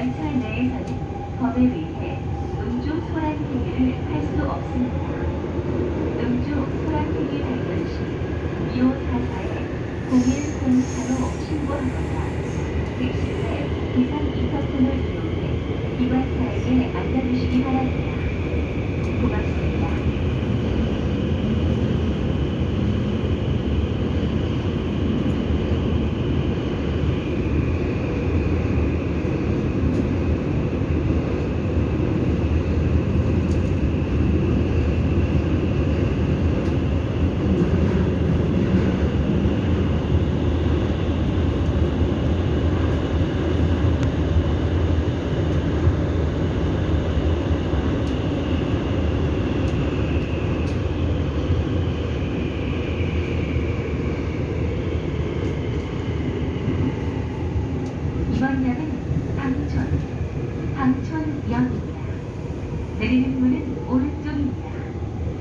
관찰 내에서는 법에 의해 음주 소란 행위를 할 수 없습니다. 음주 소란 행위 발견 시 2544에 0104로 신고합니다. 즉시에 기상 인터폰을 이용해 기관사에게 알려주시기 바랍니다. 이번 역은 방촌, 방촌역입니다. 내리는 문은 오른쪽입니다.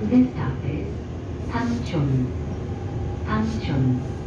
This stop is Hangchon. Hangchon.